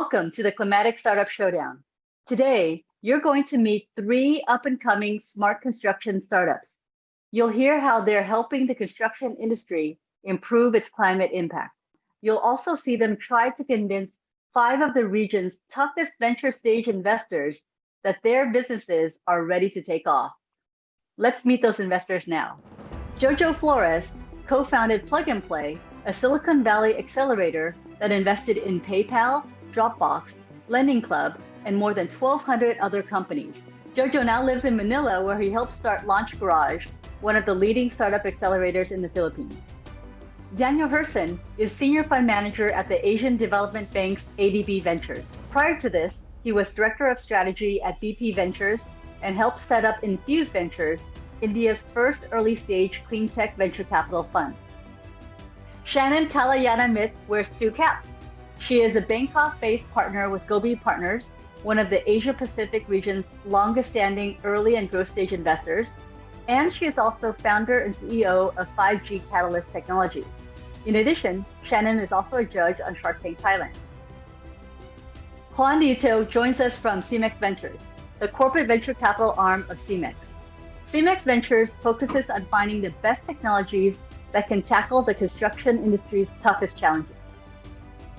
Welcome to the Climatic Startup Showdown. Today, you're going to meet three up-and-coming smart construction startups. You'll hear how they're helping the construction industry improve its climate impact. You'll also see them try to convince five of the region's toughest venture stage investors that their businesses are ready to take off. Let's meet those investors now. Jojo Flores co-founded Plug and Play, a Silicon Valley accelerator that invested in PayPal, Dropbox, Lending Club, and more than 1,200 other companies. Jojo now lives in Manila where he helped start Launch Garage, one of the leading startup accelerators in the Philippines. Daniel Herson is Senior Fund Manager at the Asian Development Bank's ADB Ventures. Prior to this, he was Director of Strategy at BP Ventures and helped set up Infuse Ventures, India's first early stage clean tech venture capital fund. Shannon Kalayanamit wears two caps. She is a Bangkok-based partner with Gobi Partners, one of the Asia Pacific region's longest standing early and growth stage investors, and she is also founder and CEO of 5G Catalyst Technologies. In addition, Shannon is also a judge on Shark Tank Thailand. Juan Nieto joins us from CEMEX Ventures, the corporate venture capital arm of CEMEX. CEMEX Ventures focuses on finding the best technologies that can tackle the construction industry's toughest challenges.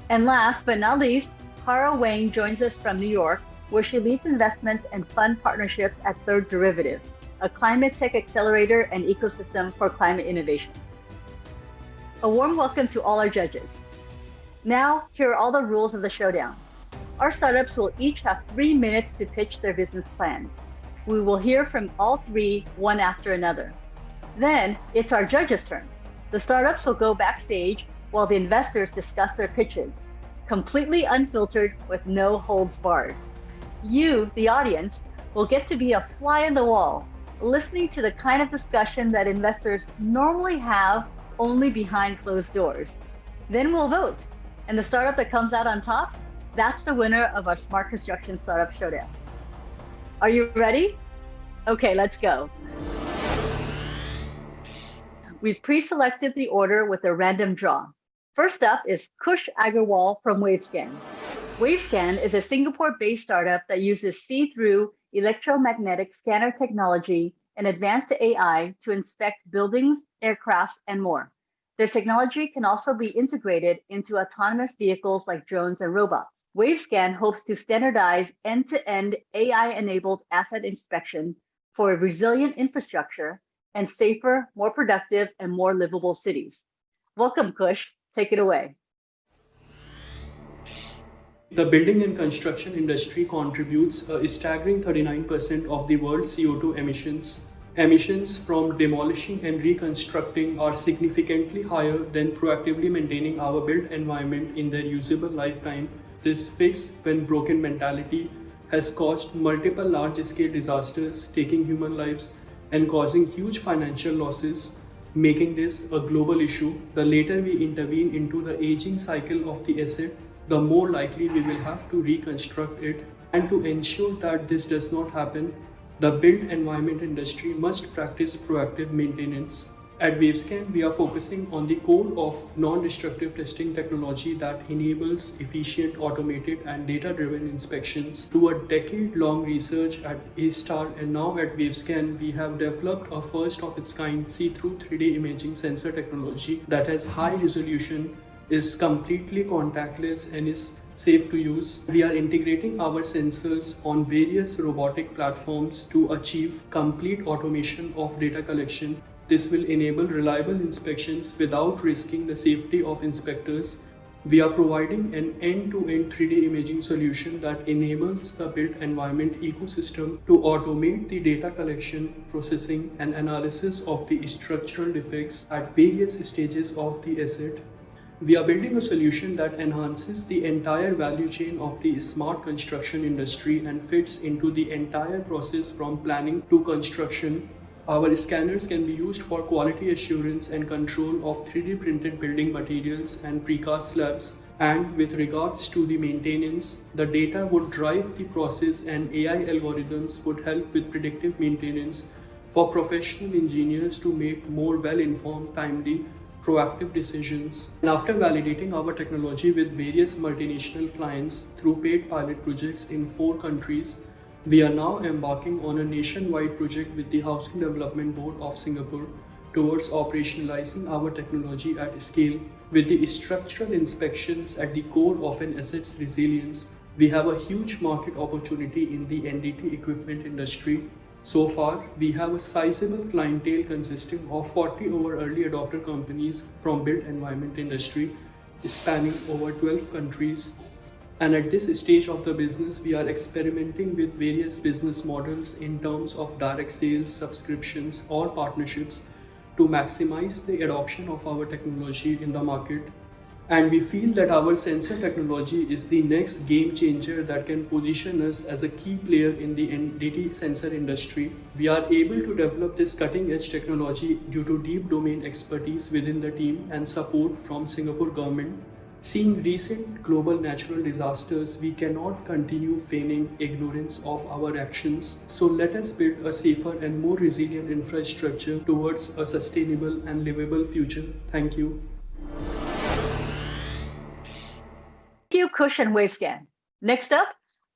And last but not least, Hara Wang joins us from New York, where she leads investments and fund partnerships at Third Derivative, a climate tech accelerator and ecosystem for climate innovation. A warm welcome to all our judges. Now, here are all the rules of the showdown. Our startups will each have three minutes to pitch their business plans. We will hear from all three one after another. Then it's our judges' turn. The startups will go backstage while the investors discuss their pitches, completely unfiltered with no holds barred. You, the audience, will get to be a fly in the wall, listening to the kind of discussion that investors normally have only behind closed doors. Then we'll vote, and the startup that comes out on top, that's the winner of our Smart Construction Startup Showdown. Are you ready? Okay, let's go. We've pre-selected the order with a random draw. First up is Kush Agarwal from Wavescan. Wavescan is a Singapore-based startup that uses see-through electromagnetic scanner technology and advanced AI to inspect buildings, aircrafts, and more. Their technology can also be integrated into autonomous vehicles like drones and robots. Wavescan hopes to standardize end-to-end AI-enabled asset inspection for a resilient infrastructure and safer, more productive, and more livable cities. Welcome, Kush. Take it away. The building and construction industry contributes uh, a staggering 39% of the world's CO2 emissions. Emissions from demolishing and reconstructing are significantly higher than proactively maintaining our built environment in their usable lifetime. This fix when broken mentality has caused multiple large-scale disasters, taking human lives and causing huge financial losses making this a global issue. The later we intervene into the aging cycle of the asset, the more likely we will have to reconstruct it. And to ensure that this does not happen, the built environment industry must practice proactive maintenance. At Wavescan, we are focusing on the core of non-destructive testing technology that enables efficient, automated, and data-driven inspections. Through a decade-long research at A-Star and now at Wavescan, we have developed a first-of-its-kind see-through 3D imaging sensor technology that has high resolution, is completely contactless, and is safe to use. We are integrating our sensors on various robotic platforms to achieve complete automation of data collection this will enable reliable inspections without risking the safety of inspectors. We are providing an end-to-end -end 3D imaging solution that enables the built environment ecosystem to automate the data collection, processing, and analysis of the structural defects at various stages of the asset. We are building a solution that enhances the entire value chain of the smart construction industry and fits into the entire process from planning to construction our scanners can be used for quality assurance and control of 3D printed building materials and precast slabs. And with regards to the maintenance, the data would drive the process and AI algorithms would help with predictive maintenance for professional engineers to make more well-informed, timely, proactive decisions. And after validating our technology with various multinational clients through paid pilot projects in four countries, we are now embarking on a nationwide project with the Housing Development Board of Singapore towards operationalizing our technology at scale. With the structural inspections at the core of an asset's resilience, we have a huge market opportunity in the NDT equipment industry so far, we have a sizable clientele consisting of 40 over early adopter companies from built environment industry spanning over 12 countries. And at this stage of the business, we are experimenting with various business models in terms of direct sales, subscriptions, or partnerships to maximize the adoption of our technology in the market and we feel that our sensor technology is the next game changer that can position us as a key player in the NDT sensor industry. We are able to develop this cutting edge technology due to deep domain expertise within the team and support from Singapore government. Seeing recent global natural disasters, we cannot continue feigning ignorance of our actions. So let us build a safer and more resilient infrastructure towards a sustainable and livable future. Thank you. Thank you, and Wavescan. Next up,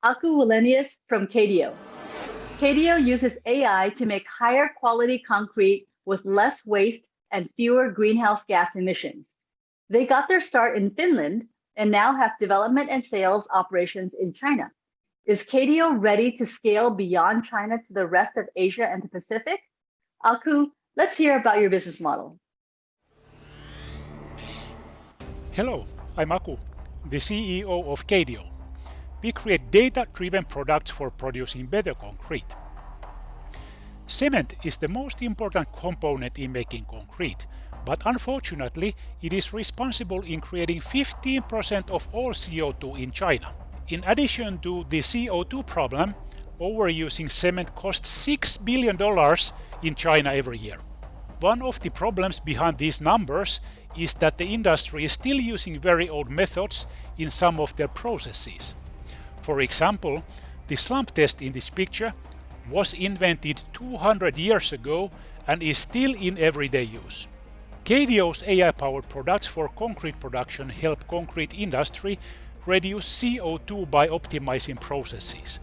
Aku Wallenius from KDO. KDO uses AI to make higher quality concrete with less waste and fewer greenhouse gas emissions. They got their start in Finland and now have development and sales operations in China. Is KDO ready to scale beyond China to the rest of Asia and the Pacific? Aku, let's hear about your business model. Hello, I'm Aku, the CEO of KDO. We create data-driven products for producing better concrete. Cement is the most important component in making concrete, but unfortunately it is responsible in creating 15% of all CO2 in China. In addition to the CO2 problem, overusing cement costs $6 billion in China every year. One of the problems behind these numbers is that the industry is still using very old methods in some of their processes. For example, the slump test in this picture was invented 200 years ago and is still in everyday use. KDO's AI-powered products for concrete production help concrete industry reduce CO2 by optimizing processes.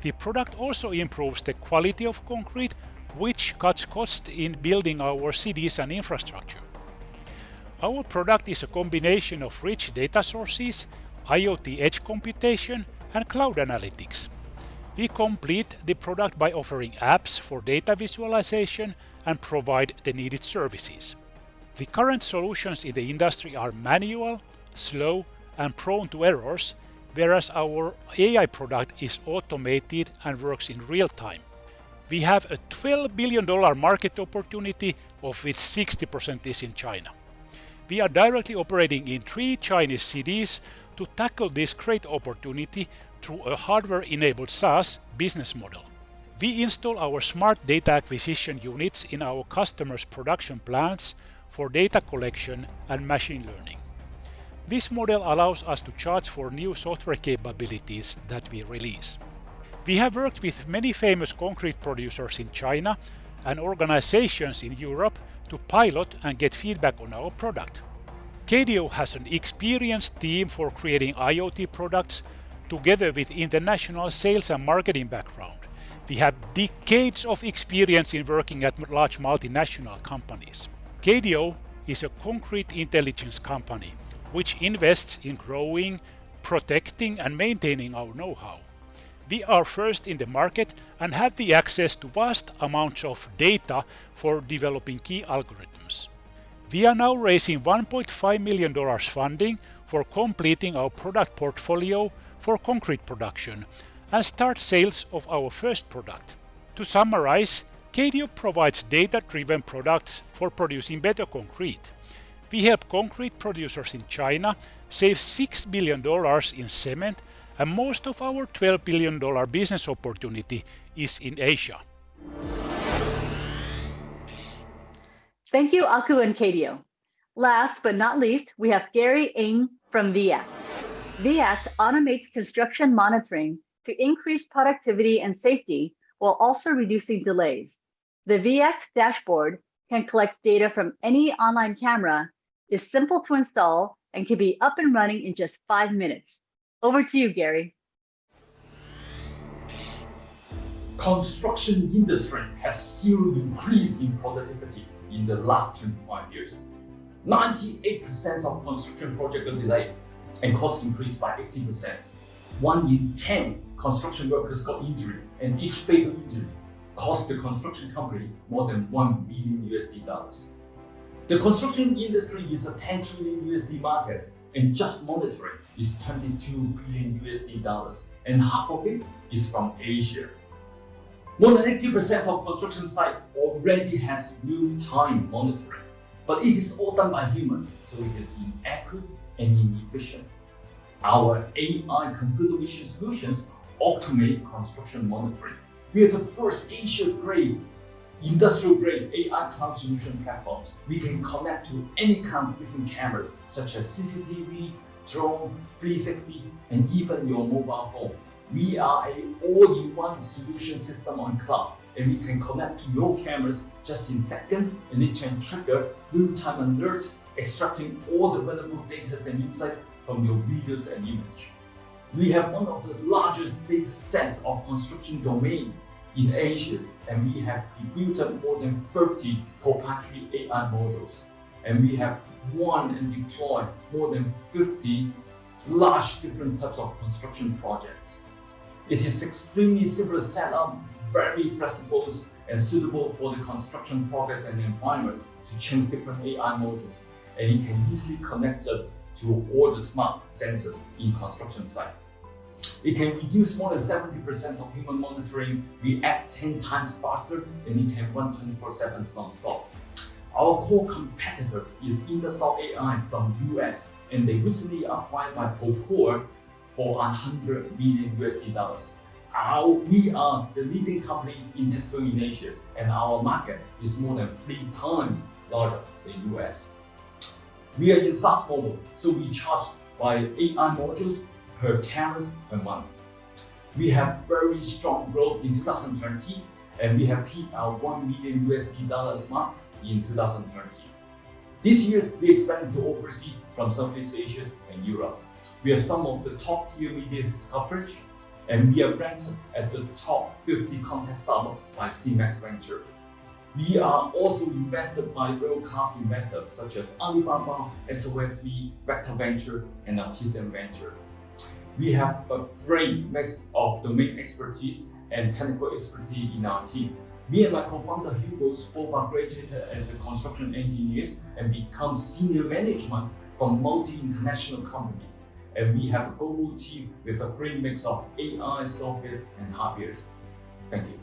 The product also improves the quality of concrete, which cuts costs in building our cities and infrastructure. Our product is a combination of rich data sources, IoT edge computation, and cloud analytics. We complete the product by offering apps for data visualization and provide the needed services. The current solutions in the industry are manual, slow, and prone to errors, whereas our AI product is automated and works in real time. We have a $12 billion market opportunity, of which 60% is in China. We are directly operating in three Chinese cities to tackle this great opportunity through a hardware-enabled SaaS business model. We install our smart data acquisition units in our customers' production plants for data collection and machine learning. This model allows us to charge for new software capabilities that we release. We have worked with many famous concrete producers in China and organizations in Europe to pilot and get feedback on our product. KDO has an experienced team for creating IoT products together with international sales and marketing background. We have decades of experience in working at large multinational companies. KDO is a concrete intelligence company which invests in growing, protecting and maintaining our know-how. We are first in the market and have the access to vast amounts of data for developing key algorithms. We are now raising $1.5 million funding for completing our product portfolio for concrete production and start sales of our first product. To summarize, KDO provides data-driven products for producing better concrete. We help concrete producers in China save $6 billion in cement and most of our $12 billion business opportunity is in Asia. Thank you, Aku and KDO. Last but not least, we have Gary Ng from VIACT. VIACT automates construction monitoring to increase productivity and safety while also reducing delays. The VX dashboard can collect data from any online camera, is simple to install, and can be up and running in just five minutes. Over to you, Gary. construction industry has seen increase in productivity in the last 25 years. 98% of construction projects are delayed and costs increased by 18%. One in 10 construction workers got injured and each fatal injury cost the construction company more than 1 billion USD dollars. The construction industry is a 10 trillion USD market and just monitoring is 22 billion USD dollars and half of it is from Asia. More than 80% of construction site already has real-time monitoring, but it is all done by human, so it is inaccurate and inefficient. Our AI computer vision solutions automate construction monitoring. We are the first Asia-grade, industrial-grade AI cloud solution platforms. We can connect to any kind of different cameras, such as CCTV, drone, 360, and even your mobile phone. We are a all-in-one solution system on cloud and we can connect to your cameras just in seconds and it can trigger real-time alerts extracting all the valuable data and insights from your videos and image. We have one of the largest data sets of construction domain in Asia and we have built up more than 30 proprietary AI modules and we have won and deployed more than 50 large different types of construction projects. It is extremely simple to set up, very flexible and suitable for the construction progress and environments to change different AI modules. And it can easily connect to all the smart sensors in construction sites. It can reduce more than 70% of human monitoring, react 10 times faster, and it can run 24-7 non-stop. Our core competitors is Indus AI from US, and they recently acquired by Procore for 100 million USD dollars. Our, we are the leading company in this field in Asia, and our market is more than three times larger than US. We are in SaaS model, so we charge by AI modules per cameras per month. We have very strong growth in 2020, and we have hit our 1 million USD dollars mark in 2020. This year, we expand to overseas from Southeast Asia and Europe. We have some of the top tier media coverage, and we are ranked as the top 50 content startup by CEMEX Venture. We are also invested by world-class investors such as Alibaba, SOSV, Vector Venture, and Artisan Venture. We have a great mix of domain expertise and technical expertise in our team. Me and my co-founder Hugo both are graduated as construction engineers and become senior management from multi-international companies and we have a global team with a great mix of AI, software, and hardware. Thank you.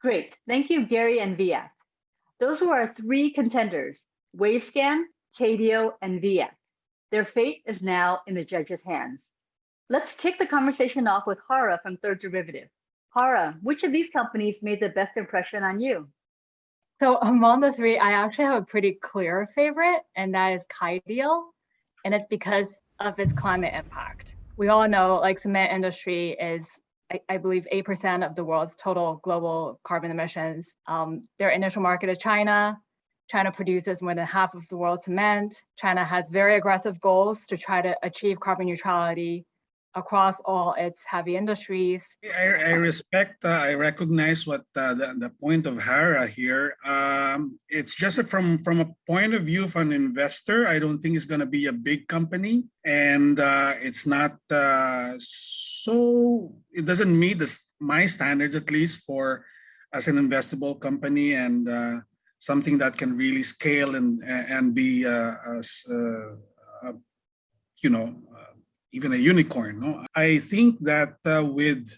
Great. Thank you, Gary and VIACT. Those were our three contenders, Wavescan, KDO, and VIACT. Their fate is now in the judges' hands. Let's kick the conversation off with Hara from Third Derivative. Hara, which of these companies made the best impression on you? So among the three, I actually have a pretty clear favorite, and that is Qadio, and it's because of its climate impact. We all know like cement industry is, I, I believe, 8% of the world's total global carbon emissions. Um, their initial market is China. China produces more than half of the world's cement. China has very aggressive goals to try to achieve carbon neutrality across all its heavy industries. I, I respect, uh, I recognize what uh, the, the point of Hara here. Um, it's just from, from a point of view of an investor, I don't think it's going to be a big company and uh, it's not uh, so, it doesn't meet the, my standards at least for as an investable company and uh, something that can really scale and, and be, uh, as, you know, even a unicorn. No? I think that uh, with,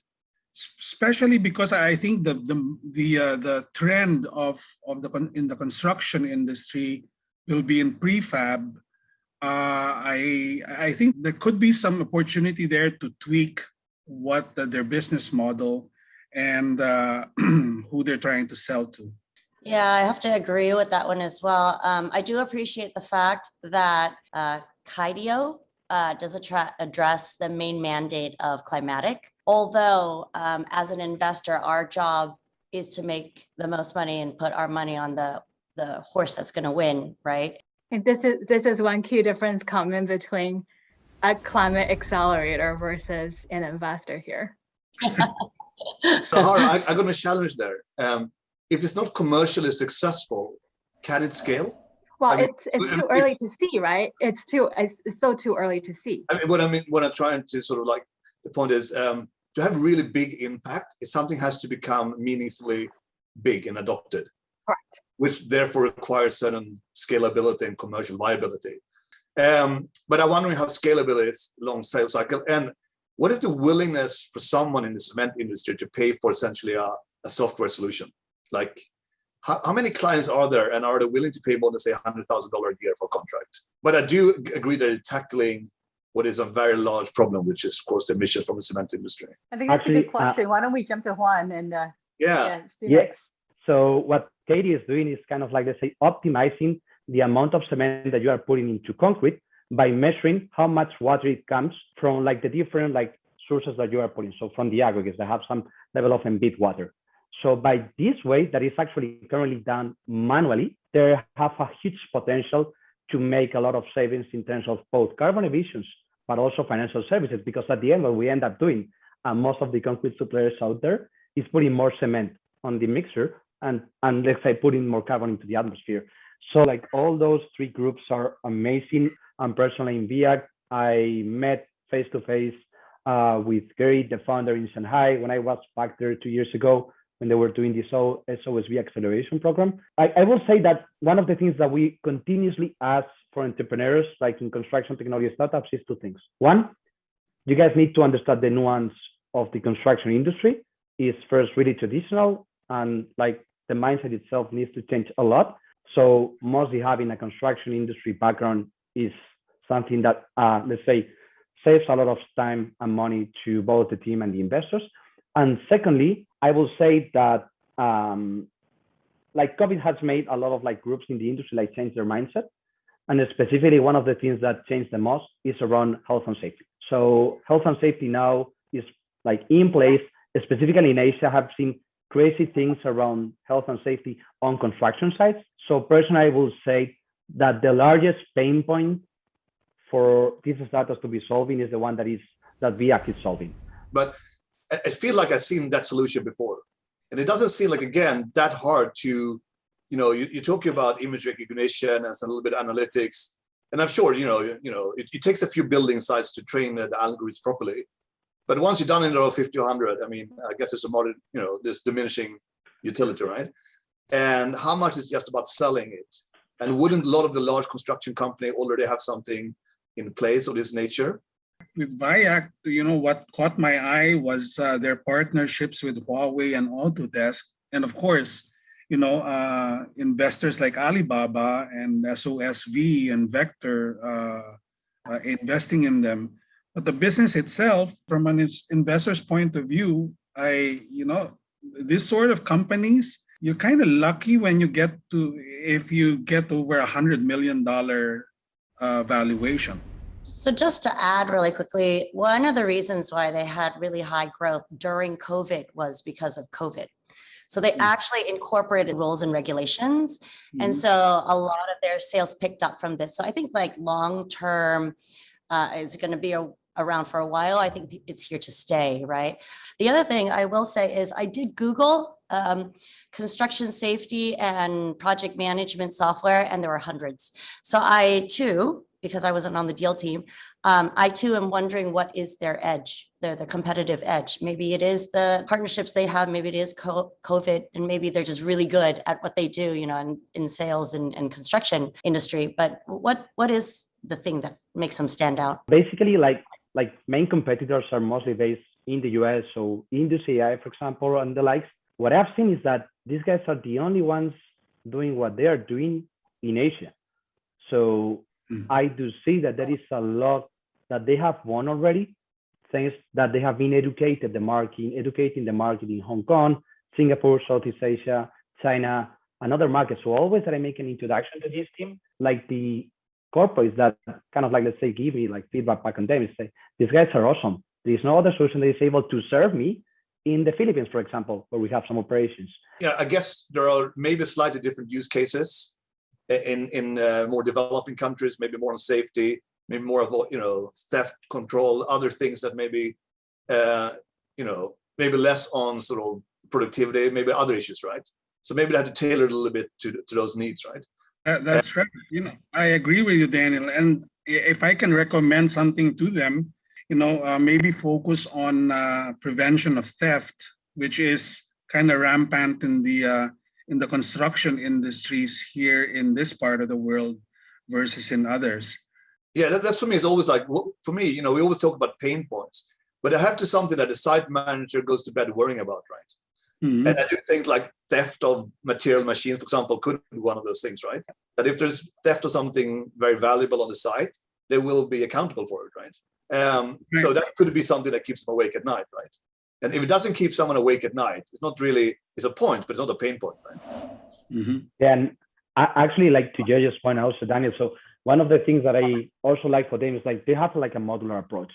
especially because I think the the the uh, the trend of of the in the construction industry will be in prefab. Uh, I I think there could be some opportunity there to tweak what the, their business model and uh, who they're trying to sell to. Yeah, I have to agree with that one as well. Um, I do appreciate the fact that uh, Qadio uh, does address the main mandate of climatic. Although um, as an investor, our job is to make the most money and put our money on the, the horse that's gonna win, right? And this is this is one key difference coming between a climate accelerator versus an investor here. So, Hara, I, I'm going to challenge there. Um, if it's not commercially successful, can it scale? Well, mean, it's it's um, too if- early to see, right? It's too it's, it's still too early to see. I mean, what I mean, what I'm trying to sort of like, the point is, um, to have really big impact, if something has to become meaningfully big and adopted. Correct. Which therefore requires certain scalability and commercial viability. Um, but I'm wondering how scalable is long sales cycle and what is the willingness for someone in the cement industry to pay for essentially a, a software solution? Like, how, how many clients are there and are they willing to pay more than say $100,000 a year for a contract? But I do agree that it's tackling what is a very large problem, which is of course the emissions from the cement industry. I think that's a Actually, good uh, question. Why don't we jump to Juan and, uh, Yeah, yeah, Yeah. So what Katie is doing is kind of like, let's say, optimizing the amount of cement that you are putting into concrete by measuring how much water it comes from like the different like sources that you are putting. So from the aggregates that have some level of embed water. So by this way, that is actually currently done manually, there have a huge potential to make a lot of savings in terms of both carbon emissions, but also financial services, because at the end, what we end up doing, and most of the concrete suppliers out there, is putting more cement on the mixer and, and let's say putting more carbon into the atmosphere. So like all those three groups are amazing. I'm personally in VIACT. I met face to face uh, with Gary, the founder in Shanghai, when I was back there two years ago when they were doing this SOSV acceleration program. I, I will say that one of the things that we continuously ask for entrepreneurs, like in construction technology startups, is two things. One, you guys need to understand the nuance of the construction industry. Is first really traditional and like the mindset itself needs to change a lot. So mostly having a construction industry background is something that, uh, let's say, saves a lot of time and money to both the team and the investors. And secondly, I will say that um, like COVID has made a lot of like groups in the industry like change their mindset. And specifically, one of the things that changed the most is around health and safety. So health and safety now is like in place, specifically in Asia, have seen crazy things around health and safety on construction sites. So personally, I will say that the largest pain point for these startups to be solving is the one that is that VIACT is solving. but I, feel like I've seen that solution before. And it doesn't seem like, again, that hard to, you know, you, you're talking about image recognition and a little bit analytics. And I'm sure, you know, you, you know, it, it takes a few building sites to train the algorithms properly. But once you're done in row 50 or 100, I mean, I guess it's a modern, you know, this diminishing utility, right? And how much is just about selling it? And wouldn't a lot of the large construction company already have something in place of this nature? With VIACT, you know, what caught my eye was uh, their partnerships with Huawei and Autodesk. And of course, you know, uh, investors like Alibaba and SOSV and Vector uh, uh, investing in them. But the business itself, from an investor's point of view, I, you know, this sort of companies, you're kind of lucky when you get to, if you get over a hundred million dollar uh, valuation. So just to add really quickly, one of the reasons why they had really high growth during COVID was because of COVID. So they Mm. actually incorporated rules and regulations. And Mhm. so a lot of their sales picked up from this. So I think like long-term uh, is going to be a- around for a while. I think it's here to stay, right? The other thing I will say is I did Google um, construction safety and project management software, and there were hundreds. So I too, because I wasn't on the deal team, um, I too am wondering what is their edge, their the competitive edge. Maybe it is the partnerships they have, maybe it is co- COVID, and maybe they're just really good at what they do, you know, in, in sales and, and construction industry. But what what is the thing that makes them stand out? basically like like main competitors are mostly based in the US. So Indus AI, for example, and the likes. What I've seen is that these guys are the only ones doing what they are doing in Asia. So Mhm. I do see that there is a lot that they have won already, thanks that they have been educated the market, educating the market in Hong Kong, Singapore, Southeast Asia, China, and other markets. So always that I make an introduction to this team, like the corporates that kind of like let's say give me like feedback back on them and say these guys are awesome. There is no other solution that is able to serve me in the Philippines, for example, where we have some operations. Yeah, I guess there are maybe slightly different use cases in in uh, more developing countries, maybe more on safety, maybe more of you know theft control, other things that maybe uh, you know maybe less on sort of productivity, maybe other issues, right? So maybe they have to tailor it a little bit to to those needs, right? That's right. You know, I agree with you, Daniel. And if I can recommend something to them, you know, uh, maybe focus on uh, prevention of theft, which is kind of rampant in the uh, in the construction industries here in this part of the world versus in others. Yeah, that, that's for me. It's always like for me, you know, we always talk about pain points, but I have to something that the site manager goes to bed worrying about, right? Mhm. And I do think like theft of material machines, for example, could be one of those things, right? That if there's theft of something very valuable on the site, they will be accountable for it, right? Um, so that could be something that keeps them awake at night, right? And if it doesn't keep someone awake at night, it's not really it's a point, but it's not a pain point, right? Mhm. And I actually like to Jojo's point also, Daniel. So one of the things that I also like for them is like they have like a modular approach.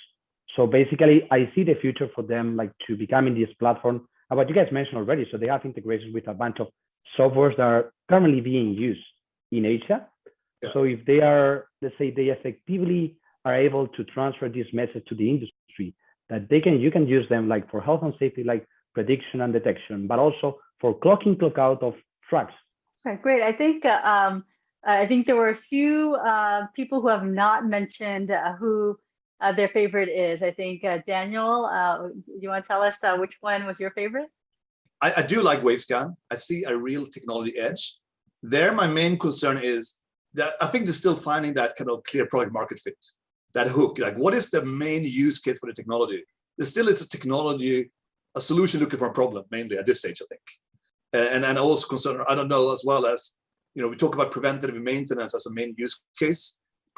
So basically, I see the future for them like to becoming this platform. What you guys mentioned already. So they have integrations with a bunch of softwares that are currently being used in Asia. Yeah. So if they are, let's say, they effectively are able to transfer this message to the industry, that they can, you can use them like for health and safety, like prediction and detection, but also for clocking, clock out of trucks. Okay, great. I think uh, um, I think there were a few uh, people who have not mentioned uh, who uh, their favorite is. I think uh, Daniel, uh, you want to tell us uh, which one was your favorite? I, I do like Wavescan. I see a real technology edge. There, my main concern is that I think they're still finding that kind of clear product market fit, that hook. Like, what is the main use case for the technology? There still is a technology, a solution looking for a problem, mainly at this stage, I think. Uh, And and also concerned, I don't know, as well as, you know, we talk about preventative maintenance as a main use case.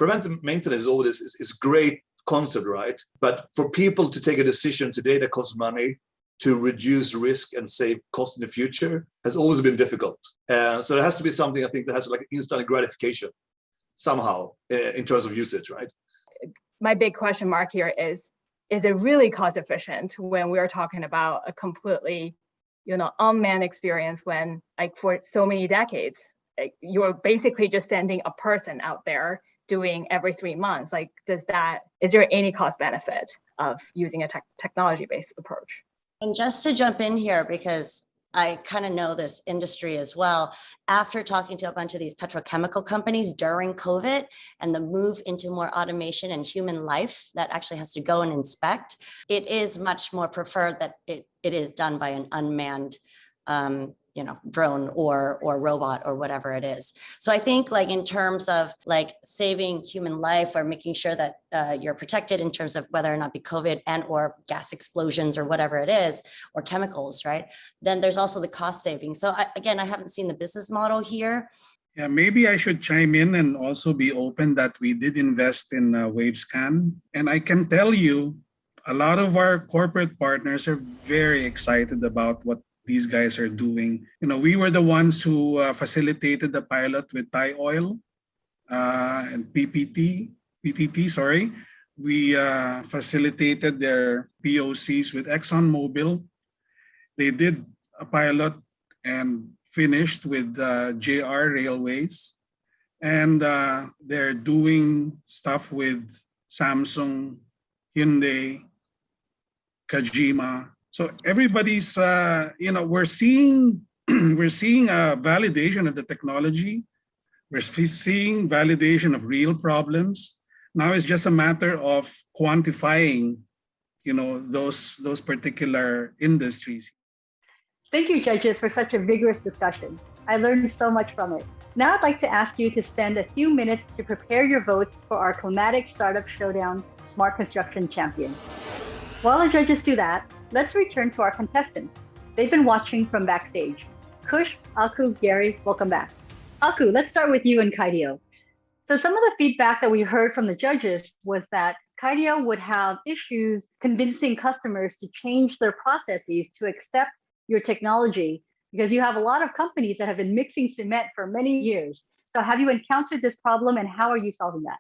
Preventive maintenance is always is, is great concept, right? But for people to take a decision today that costs money, to reduce risk and save cost in the future has always been difficult. Uh, so there has to be something I think that has like instant gratification somehow uh, in terms of usage, right? My big question mark here is is it really cost efficient when we're talking about a completely you know unmanned experience when like for so many decades like, you're basically just sending a person out there doing every three months? Like does that is there any cost benefit of using a tech technology based approach? And just to jump in here, because I kind of know this industry as well, after talking to a bunch of these petrochemical companies during COVID and the move into more automation and human life that actually has to go and inspect, it is much more preferred that it, it is done by an unmanned um, you know, drone or or robot or whatever it is. So I think like in terms of like saving human life or making sure that uh, you're protected in terms of whether or not be COVID and or gas explosions or whatever it is, or chemicals, right? Then there's also the cost saving. So I, again, I haven't seen the business model here. Yeah, maybe I should chime in and also be open that we did invest in uh, Wavescan. And I can tell you, a lot of our corporate partners are very excited about what these guys are doing. You know, we were the ones who uh, facilitated the pilot with Thai Oil uh, and PPT, PTT, sorry. We uh, facilitated their POCs with ExxonMobil. They did a pilot and finished with uh, JR Railways. And uh, they're doing stuff with Samsung, Hyundai, Kajima. So everybody's, uh, you know, we're seeing we're seeing a validation of the technology. We're seeing validation of real problems. Now it's just a matter of quantifying, you know, those those particular industries. Thank you, judges, for such a vigorous discussion. I learned so much from it. Now I'd like to ask you to spend a few minutes to prepare your votes for our Climatic Startup Showdown Smart Construction Champion. While the judges do that, let's return to our contestants. They've been watching from backstage. Kush, Aku, Gary, welcome back. Aku, let's start with you and Kaidio. So some of the feedback that we heard from the judges was that Kaidio would have issues convincing customers to change their processes to accept your technology because you have a lot of companies that have been mixing cement for many years. So have you encountered this problem and how are you solving that?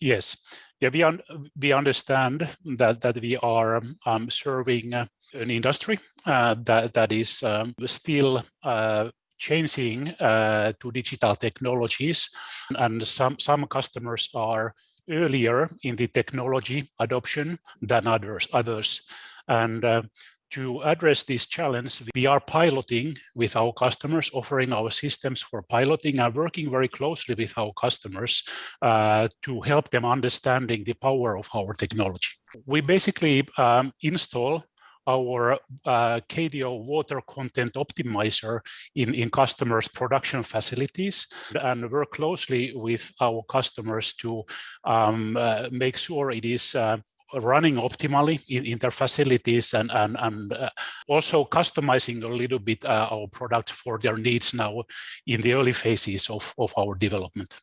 Yes, Yeah, we, un we understand that, that we are um, serving an industry uh, that, that is um, still uh, changing uh, to digital technologies and some, some customers are earlier in the technology adoption than others. others. And uh, to address this challenge, we are piloting with our customers, offering our systems for piloting and working very closely with our customers uh, to help them understanding the power of our technology. We basically um, install our uh, KDO water content optimizer in, in customers' production facilities and work closely with our customers to um, uh, make sure it is uh, running optimally in, in, their facilities and, and, and uh, also customizing a little bit uh, our product for their needs now in the early phases of, of our development.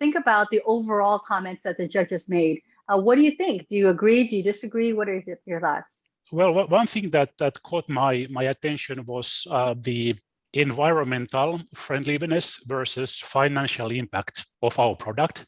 Think about the overall comments that the judges made. Uh, what do you think? Do you agree? Do you disagree? What are your thoughts? Well, one thing that, that caught my, my attention was uh, the environmental friendliness versus financial impact of our product.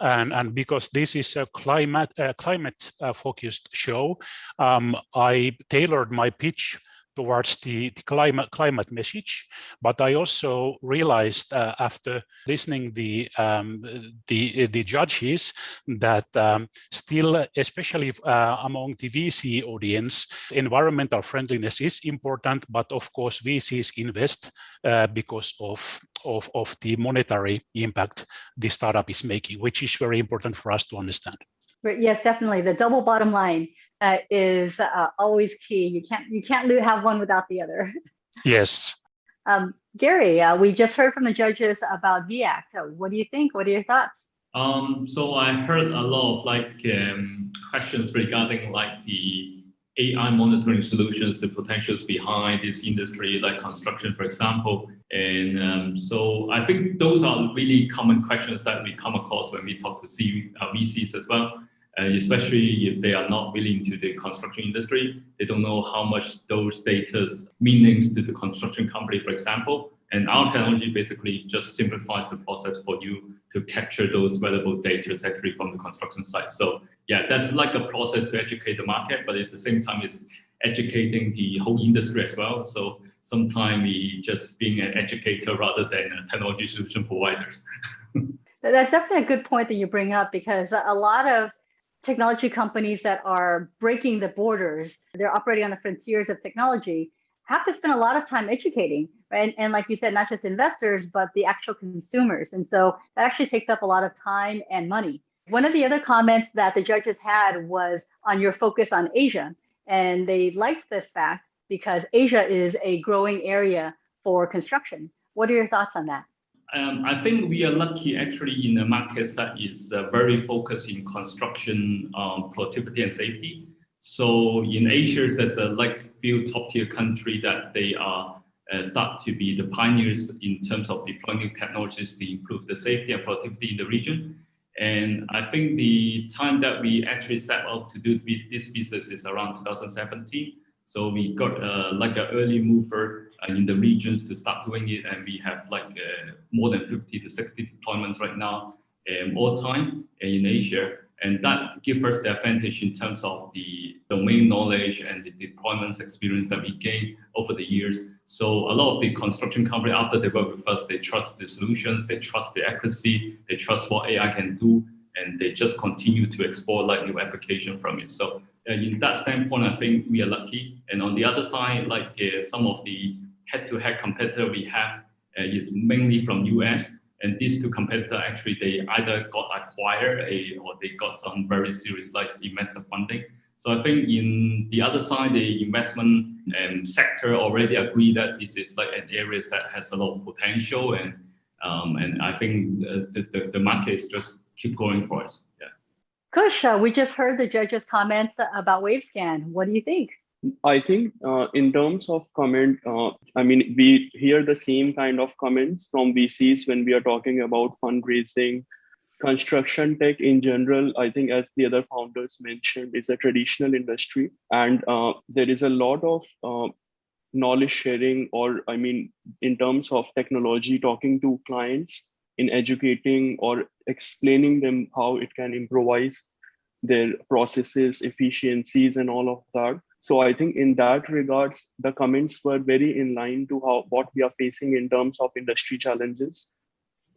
And, and because this is a climate, uh, climate focused show, um, I tailored my pitch towards the, the, climate climate message. But I also realized uh, after listening the um, the the judges that um, still, especially uh, among the VC audience, environmental friendliness is important. But of course, VCs invest uh, because of, of of the monetary impact the startup is making, which is very important for us to understand. Yes, definitely. The double bottom line uh, is uh, always key. You can't you can't have one without the other. Yes. Um, Gary, uh, we just heard from the judges about VIACT. So what do you think? What are your thoughts? Um, so I heard a lot of like um, questions regarding like the AI monitoring solutions, the potentials behind this industry, like construction, for example. And um, so I think those are really common questions that we come across when we talk to C, uh, VCs as well and especially if they are not willing to the construction industry, they don't know how much those data meanings to the construction company, for example. And our technology basically just simplifies the process for you to capture those valuable data actually from the construction site. So yeah, that's like a process to educate the market, but at the same time, it's educating the whole industry as well. So sometimes we just being an educator rather than a technology solution providers. That's definitely a good point that you bring up because a lot of technology companies that are breaking the borders, they're operating on the frontiers of technology, have to spend a lot of time educating, right? And, and, like you said, not just investors, but the actual consumers. And so that actually takes up a lot of time and money. One of the other comments that the judges had was on your focus on Asia. And they liked this fact because Asia is a growing area for construction. What are your thoughts on that? Um, I think we are lucky actually in the market that is uh, very focused in construction um, productivity and safety. So in Asia, there's a like few top tier country that they are uh, start to be the pioneers in terms of deploying technologies to improve the safety and productivity in the region. And I think the time that we actually step up to do this business is around 2017. So we got uh, like an early mover uh, in the regions to start doing it. And we have like uh, more than 50 to 60 deployments right now um, all time in Asia. And that gives us the advantage in terms of the domain knowledge and the deployments experience that we gain over the years. So a lot of the construction company, after they work with us, they trust the solutions, they trust the accuracy, they trust what AI can do, and they just continue to explore like new application from it. So uh, in that standpoint, I think we are lucky. And on the other side, like uh, some of the head-to-head -head competitor we have uh, is mainly from US. And these two competitors actually, they either got acquired a, or they got some very serious like investor funding. So I think in the other side, the investment um, sector already agree that this is like an area that has a lot of potential. And um, and I think the, the, the market is just keep going for us. Kush, we just heard the judge's comments about WaveScan. What do you think? I think uh, in terms of comment, uh, I mean, we hear the same kind of comments from VCs when we are talking about fundraising, construction tech in general. I think as the other founders mentioned, it's a traditional industry and uh, there is a lot of uh, knowledge sharing or I mean, in terms of technology, talking to clients in educating or explaining them how it can improvise their processes, efficiencies, and all of that. So I think in that regards, the comments were very in line to how what we are facing in terms of industry challenges.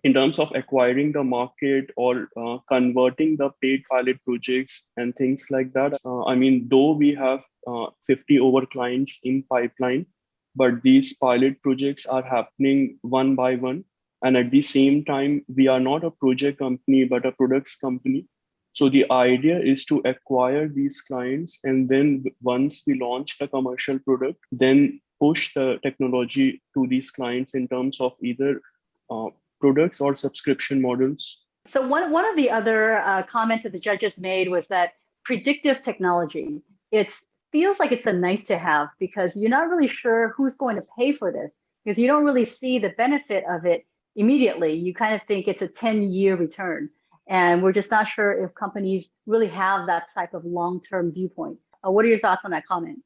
In terms of acquiring the market or uh, converting the paid pilot projects and things like that. Uh, I mean, though we have uh, 50 over clients in pipeline, but these pilot projects are happening one by one. And at the same time, we are not a project company, but a products company. So the idea is to acquire these clients and then once we launch the commercial product, then push the technology to these clients in terms of either uh, products or subscription models. So one, one of the other uh, comments that the judges made was that predictive technology, it feels like it's a nice to have because you're not really sure who's going to pay for this because you don't really see the benefit of it immediately. You kind of think it's a 10 year return. And we're just not sure if companies really have that type of long-term viewpoint. Uh, what are your thoughts on that comment?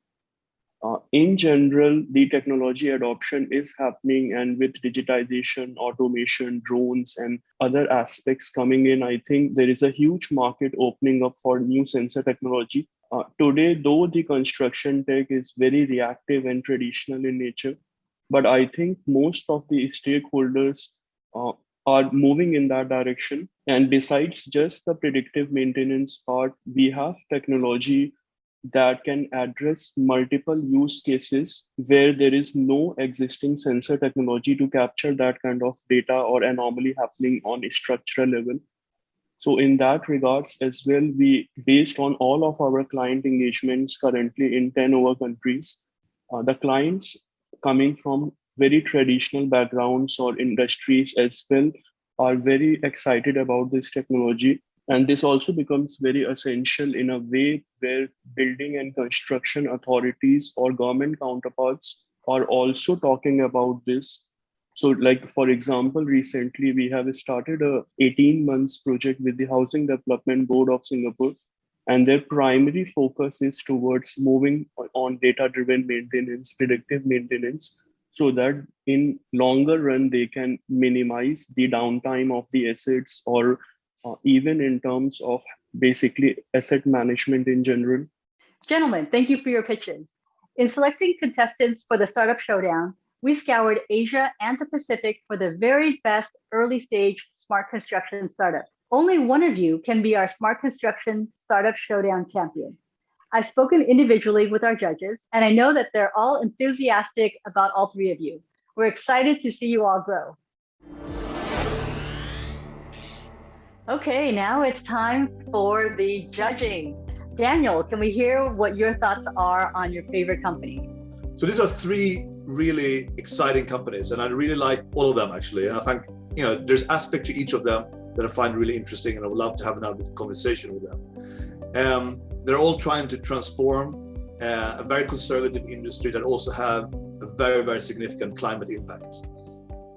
Uh, in general, the technology adoption is happening, and with digitization, automation, drones, and other aspects coming in, I think there is a huge market opening up for new sensor technology. Uh, today, though the construction tech is very reactive and traditional in nature, but I think most of the stakeholders uh, are moving in that direction. And besides just the predictive maintenance part, we have technology that can address multiple use cases where there is no existing sensor technology to capture that kind of data or anomaly happening on a structural level. So in that regards as well, we based on all of our client engagements currently in 10 over countries, uh, the clients coming from very traditional backgrounds or industries as well are very excited about this technology and this also becomes very essential in a way where building and construction authorities or government counterparts are also talking about this. So like, for example, recently we have started a 18 months project with the Housing Development Board of Singapore. And their primary focus is towards moving on data-driven maintenance, predictive maintenance, so that in longer run, they can minimize the downtime of the assets or uh, even in terms of basically asset management in general. Gentlemen, thank you for your pitches. In selecting contestants for the Startup Showdown, we scoured Asia and the Pacific for the very best early stage smart construction startups. Only one of you can be our Smart Construction Startup Showdown champion. I've spoken individually with our judges, and I know that they're all enthusiastic about all three of you. We're excited to see you all grow. Okay, now it's time for the judging. Daniel, can we hear what your thoughts are on your favorite company? So these are three really exciting companies, and I really like all of them actually. And I think you know there's aspect to each of them that I find really interesting, and I would love to have another conversation with them. Um, they're all trying to transform uh, a very conservative industry that also have a very very significant climate impact.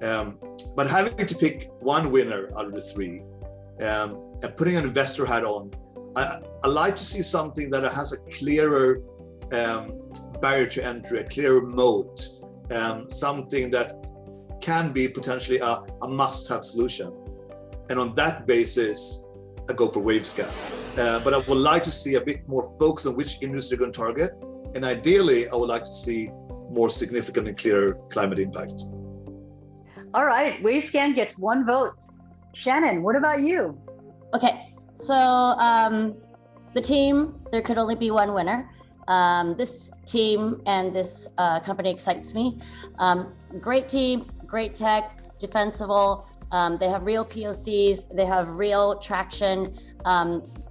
Um, but having to pick one winner out of the three um, and putting an investor hat on, I, I, like to see something that has a clearer um, barrier to entry, a clearer moat, um, something that can be potentially a, a must-have solution. And on that basis, I go for Wavescan. Uh, but I would like to see a bit more focus on which industry you're going to target. And ideally, I would like to see more significant and clearer climate impact. All right, Wavescan gets one vote. Shannon, what about you? Okay, so um, the team, there could only be one winner. Um, this team and this uh, company excites me. Um, great team, great tech, defensible. Um, they have real POCs, they have real traction.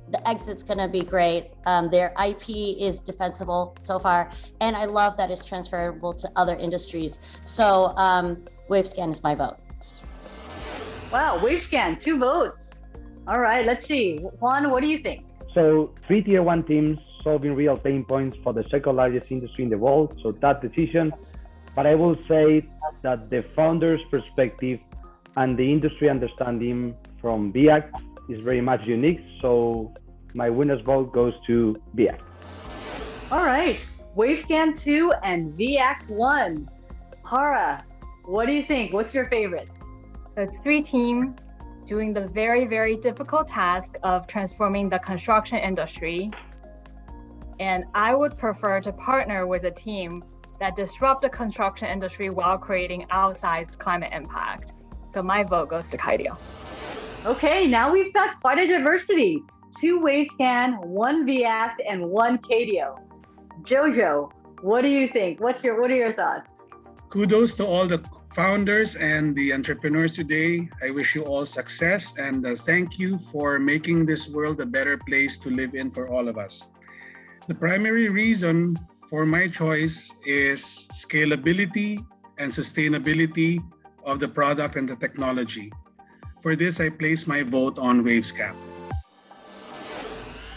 Um, the exit's going to be great. Um, their IP is defensible so far, and I love that it's transferable to other industries. So Wavescan is my vote. Wow, Wavescan, two votes. All right, let's see. Juan, what do you think? So three tier one teams solving real pain points for the second largest industry in the world. So that decision. But I will say that the founder's perspective and the industry understanding from VIACT is very much unique. So my winner's vote goes to VIACT. All right, Wavescan 2 and VIACT 1. Hara, what do you think? What's your favorite? So it's three team, doing the very, very difficult task of transforming the construction industry. And I would prefer to partner with a team that disrupt the construction industry while creating outsized climate impact. So my vote goes to Kydio. Okay, now we've got quite a diversity. Two Wavescan, one VIACT, and one Cadio. Jojo, what do you think? What's your what are your thoughts? Kudos to all the founders and the entrepreneurs today. I wish you all success and uh, thank you for making this world a better place to live in for all of us. The primary reason for my choice is scalability and sustainability of the product and the technology. For this, I place my vote on Wavescan.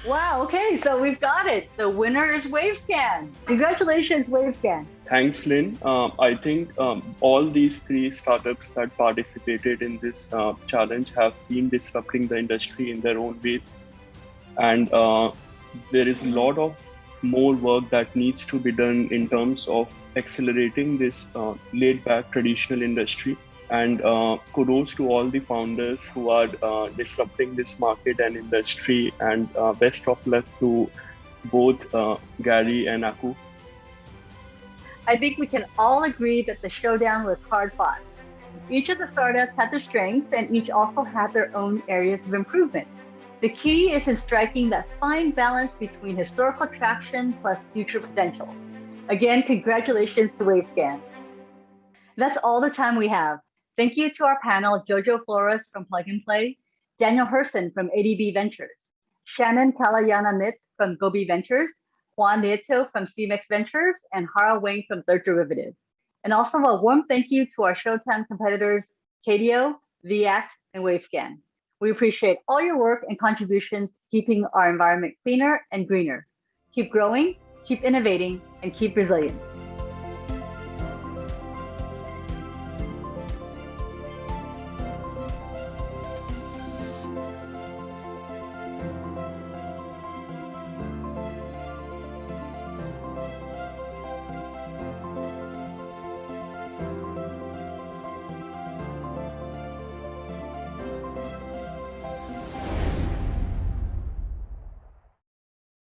Wow, okay, so we've got it. The winner is Wavescan. Congratulations, Wavescan. Thanks, Lynn. Um, I think um, all these three startups that participated in this uh, challenge have been disrupting the industry in their own ways. And uh, there is a lot of more work that needs to be done in terms of accelerating this uh, laid back traditional industry and uh, kudos to all the founders who are uh, disrupting this market and industry and uh, best of luck to both uh, gary and aku I think we can all agree that the showdown was hard fought. Each of the startups had their strengths and each also had their own areas of improvement. The key is in striking that fine balance between historical traction plus future potential. Again, congratulations to Wavescan. That's all the time we have. Thank you to our panel, Jojo Flores from Plug and Play, Daniel Herson from ADB Ventures, Shannon Kalayanamitr from Gobi Ventures, Juan Nieto from CEMEX Ventures, and Hara Wang from Third Derivative. And also a warm thank you to our Showtime competitors, KDO, VIACT, and Wavescan. We appreciate all your work and contributions to keeping our environment cleaner and greener. Keep growing, keep innovating, and keep resilient.